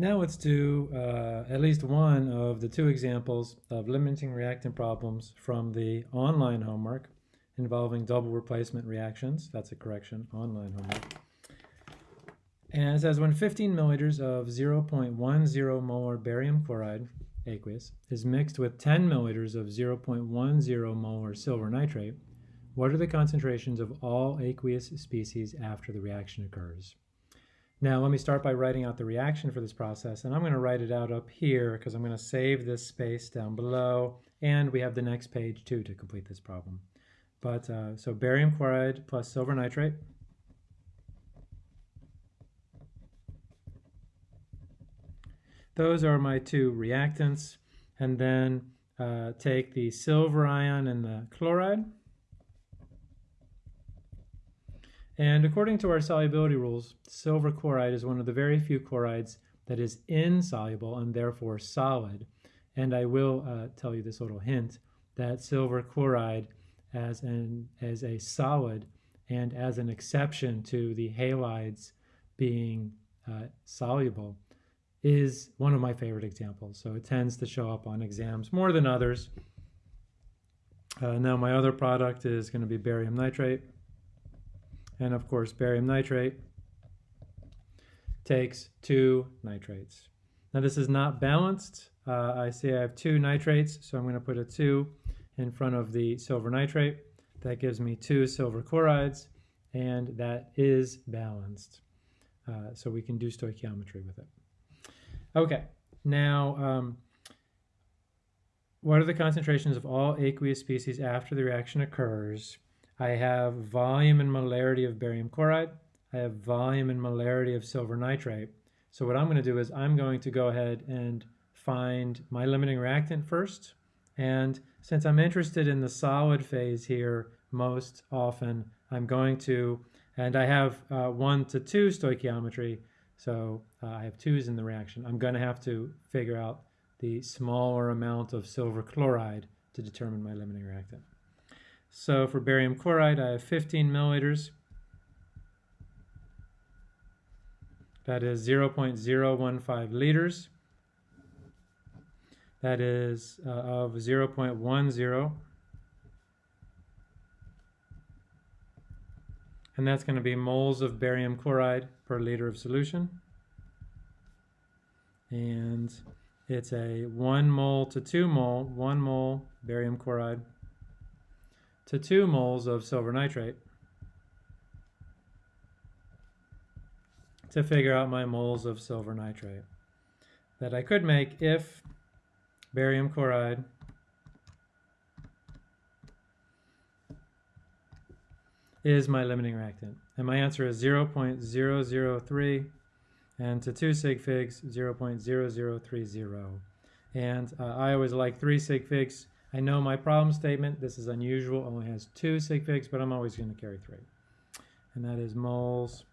Now let's do uh, at least one of the two examples of limiting reactant problems from the online homework involving double replacement reactions. That's a correction, online homework. And it says when 15 milliliters of 0.10 molar barium chloride, aqueous, is mixed with 10 milliliters of 0.10 molar silver nitrate, what are the concentrations of all aqueous species after the reaction occurs? Now let me start by writing out the reaction for this process and I'm going to write it out up here because I'm going to save this space down below and we have the next page too to complete this problem. But uh, so barium chloride plus silver nitrate Those are my two reactants and then uh, take the silver ion and the chloride And according to our solubility rules, silver chloride is one of the very few chlorides that is insoluble and therefore solid. And I will uh, tell you this little hint that silver chloride as, an, as a solid and as an exception to the halides being uh, soluble is one of my favorite examples. So it tends to show up on exams more than others. Uh, now my other product is going to be barium nitrate and of course barium nitrate takes two nitrates. Now this is not balanced. Uh, I see I have two nitrates, so I'm going to put a 2 in front of the silver nitrate. That gives me two silver chlorides, and that is balanced. Uh, so we can do stoichiometry with it. Okay, now um, what are the concentrations of all aqueous species after the reaction occurs? I have volume and molarity of barium chloride. I have volume and molarity of silver nitrate. So what I'm going to do is I'm going to go ahead and find my limiting reactant first. And since I'm interested in the solid phase here most often, I'm going to, and I have uh, one to two stoichiometry, so uh, I have twos in the reaction. I'm going to have to figure out the smaller amount of silver chloride to determine my limiting reactant. So for barium chloride, I have 15 milliliters. That is 0.015 liters. That is uh, of 0.10. And that's going to be moles of barium chloride per liter of solution. And it's a 1 mole to 2 mole, 1 mole barium chloride to 2 moles of silver nitrate to figure out my moles of silver nitrate that I could make if barium chloride is my limiting reactant. And my answer is 0.003 and to 2 sig figs 0.0030. And uh, I always like 3 sig figs I know my problem statement, this is unusual, only has two sig figs, but I'm always going to carry three. And that is moles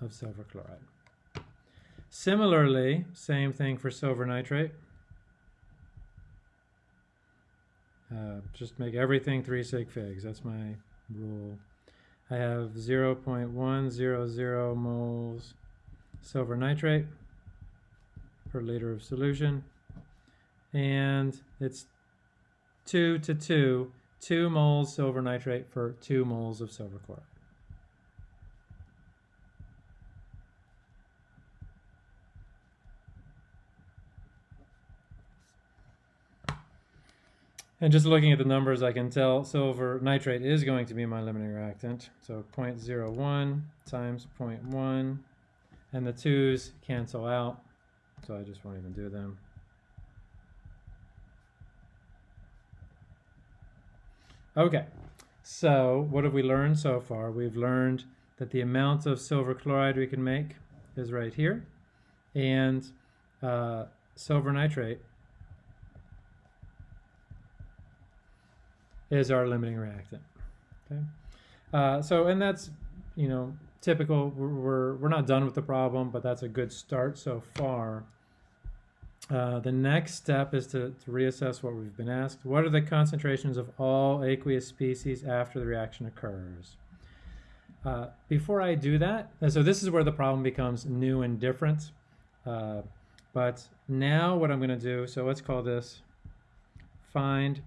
of silver chloride. Similarly, same thing for silver nitrate. Uh, just make everything three sig figs. That's my rule. I have 0.100 moles silver nitrate per liter of solution and it's 2 to 2, 2 moles silver nitrate for 2 moles of silver chloride. And just looking at the numbers, I can tell silver nitrate is going to be my limiting reactant. So 0.01 times 0.1, and the 2's cancel out, so I just won't even do them. Okay, so what have we learned so far? We've learned that the amount of silver chloride we can make is right here, and uh, silver nitrate is our limiting reactant. Okay, uh, so and that's you know typical. We're, we're we're not done with the problem, but that's a good start so far. Uh, the next step is to, to, reassess what we've been asked. What are the concentrations of all aqueous species after the reaction occurs? Uh, before I do that, so this is where the problem becomes new and different. Uh, but now what I'm going to do, so let's call this find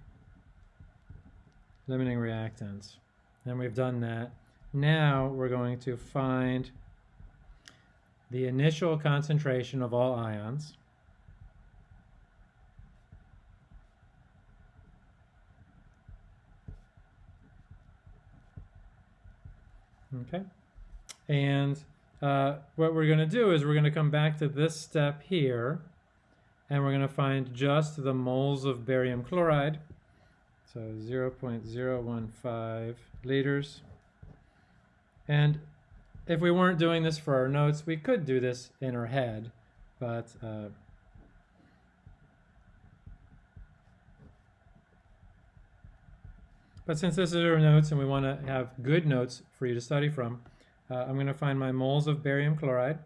limiting reactants. And we've done that. Now we're going to find the initial concentration of all ions. Okay. And uh, what we're going to do is we're going to come back to this step here and we're going to find just the moles of barium chloride. So 0.015 liters. And if we weren't doing this for our notes, we could do this in our head, but uh, but since this is our notes and we want to have good notes for you to study from, uh, I'm going to find my moles of barium chloride.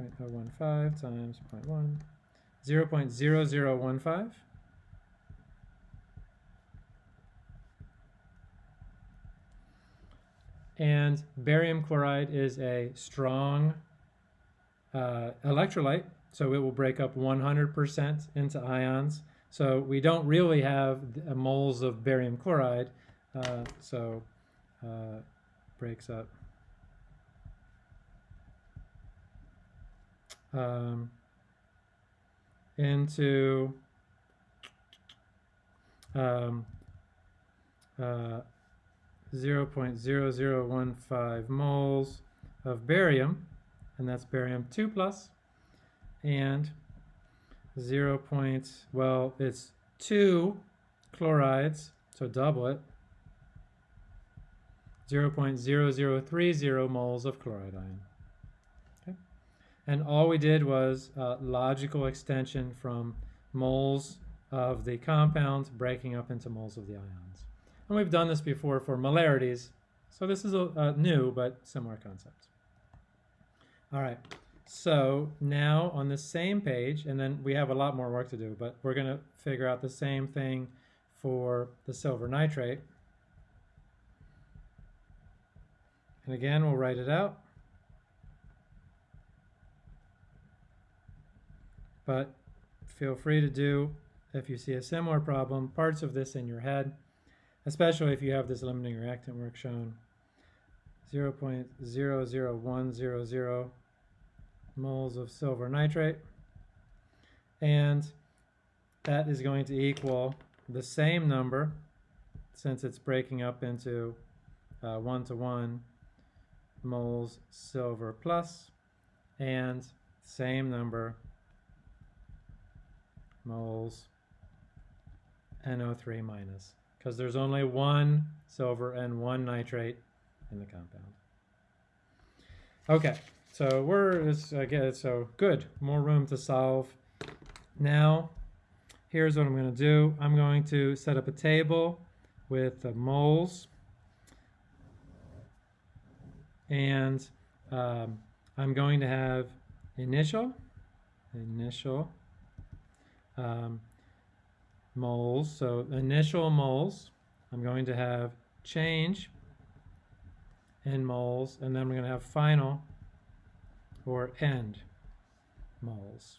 0.015 times 0.1, 0.0015. And barium chloride is a strong uh, electrolyte, so it will break up 100% into ions. So we don't really have moles of barium chloride, uh, so uh, breaks up. Um, into um, uh, 0.0015 moles of barium, and that's barium 2 plus, and 0. Point, well, it's 2 chlorides, so double it, 0.0030 moles of chloride ion. Okay? And all we did was uh, logical extension from moles of the compound breaking up into moles of the ions. And we've done this before for molarities, so this is a, a new but similar concept. All right, so now on the same page, and then we have a lot more work to do, but we're going to figure out the same thing for the silver nitrate. And again, we'll write it out. But feel free to do, if you see a similar problem, parts of this in your head especially if you have this limiting reactant work shown 0.00100 moles of silver nitrate. And that is going to equal the same number since it's breaking up into uh, one to one moles silver plus and same number moles NO3 minus. Because there's only one silver and one nitrate in the compound. Okay, so we're, again, so good, more room to solve. Now, here's what I'm going to do. I'm going to set up a table with the moles and um, I'm going to have initial, initial, um, moles. So initial moles, I'm going to have change in moles, and then we're going to have final or end moles.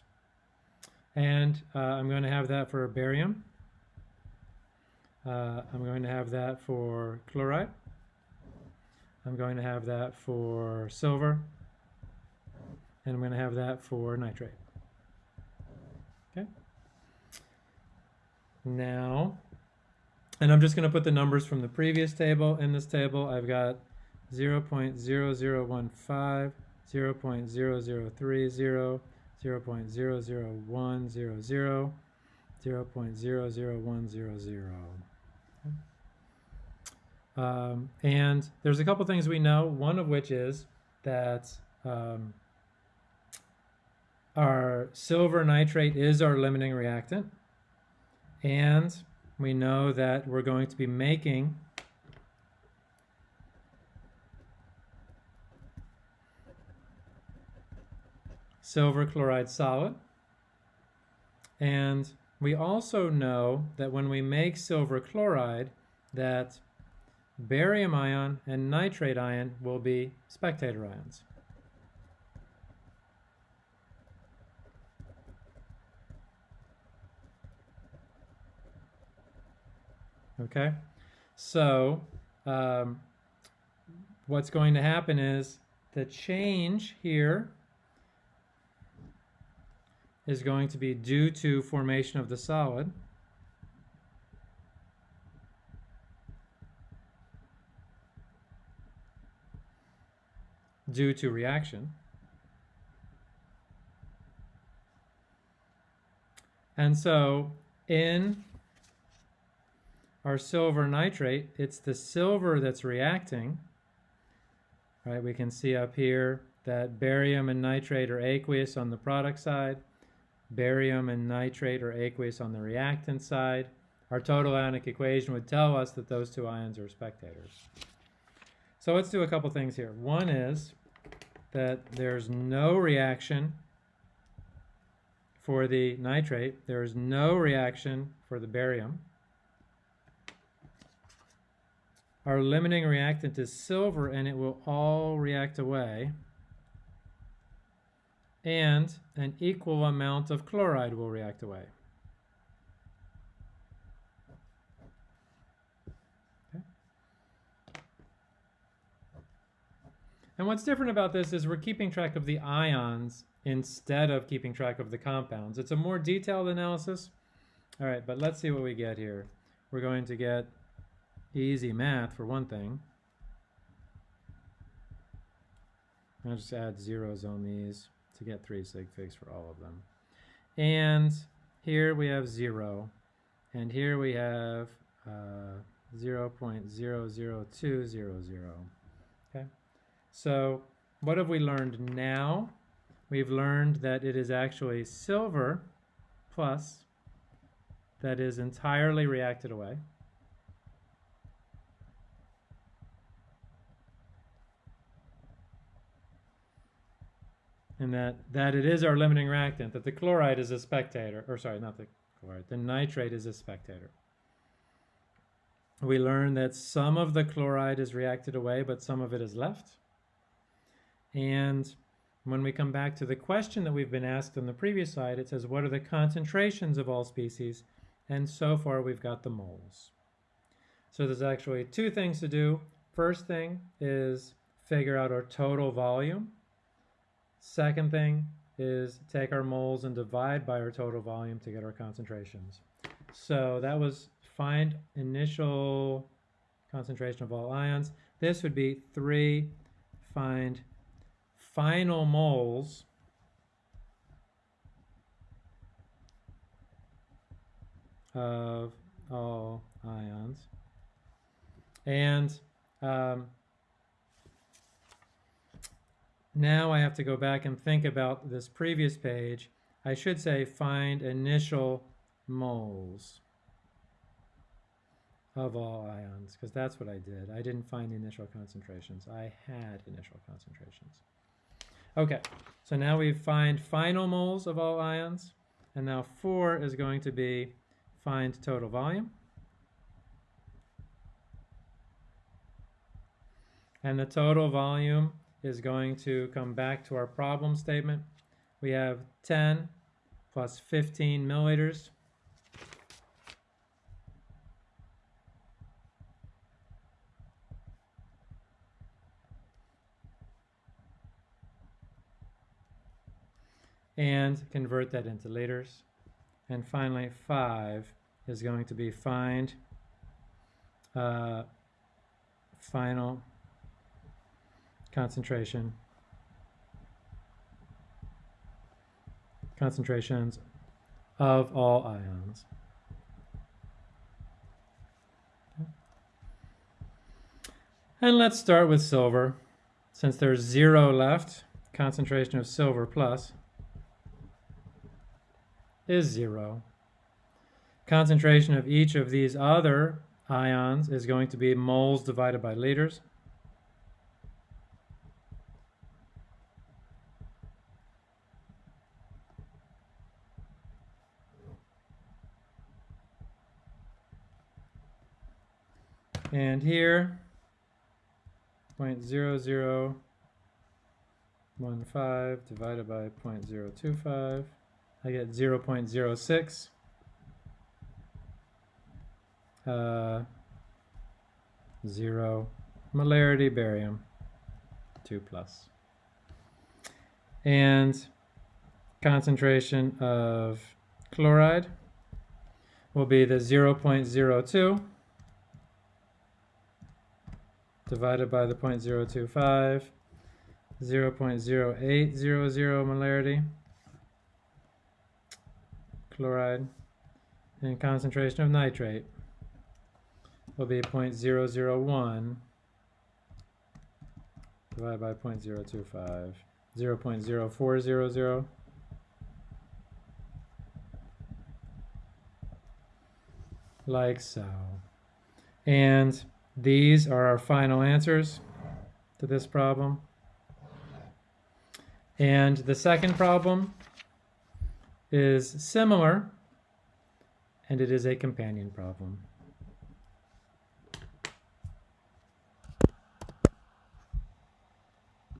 And uh, I'm going to have that for barium. Uh, I'm going to have that for chloride. I'm going to have that for silver. And I'm going to have that for nitrate. Okay. Now. And I'm just going to put the numbers from the previous table in this table. I've got 0 0.0015, 0 0.0030, 0 0.00100, 0 0.00100. Um, and there's a couple things we know, one of which is that um, our silver nitrate is our limiting reactant. And we know that we're going to be making silver chloride solid. And we also know that when we make silver chloride that barium ion and nitrate ion will be spectator ions. Okay, so um, what's going to happen is the change here is going to be due to formation of the solid. due to reaction. And so in our silver nitrate, it's the silver that's reacting. Right, we can see up here that barium and nitrate are aqueous on the product side, barium and nitrate are aqueous on the reactant side. Our total ionic equation would tell us that those two ions are spectators. So let's do a couple things here. One is that there's no reaction for the nitrate. There is no reaction for the barium. Our limiting reactant is silver and it will all react away. And an equal amount of chloride will react away. Okay. And what's different about this is we're keeping track of the ions instead of keeping track of the compounds. It's a more detailed analysis. All right, but let's see what we get here. We're going to get easy math for one thing. I'll just add zeros on these to get three sig figs for all of them. And here we have zero. And here we have uh, 0 0.00200. Okay, so what have we learned now? We've learned that it is actually silver plus that is entirely reacted away. And that, that it is our limiting reactant, that the chloride is a spectator, or sorry, not the chloride, the nitrate is a spectator. We learn that some of the chloride is reacted away, but some of it is left. And when we come back to the question that we've been asked on the previous slide, it says, what are the concentrations of all species? And so far, we've got the moles. So there's actually two things to do. First thing is figure out our total volume. Second thing is take our moles and divide by our total volume to get our concentrations. So that was find initial concentration of all ions. This would be 3 find final moles of all ions. And um, now I have to go back and think about this previous page. I should say find initial moles of all ions, because that's what I did. I didn't find the initial concentrations. I had initial concentrations. Okay, so now we find final moles of all ions, and now four is going to be find total volume. And the total volume is going to come back to our problem statement. We have 10 plus 15 milliliters. And convert that into liters. And finally, 5 is going to be find uh, final concentration concentrations of all ions. And let's start with silver. Since there's zero left, concentration of silver plus is zero. Concentration of each of these other ions is going to be moles divided by liters. And here, 0.0015 divided by 0.025, I get 0.06. uh, 0 molarity barium 2 plus. And concentration of chloride will be the 0.02 divided by the 0.025, 0.0800 molarity chloride, and concentration of nitrate will be 0.001 divided by 0.025, 0.0400 like so. And these are our final answers to this problem. And the second problem is similar, and it is a companion problem.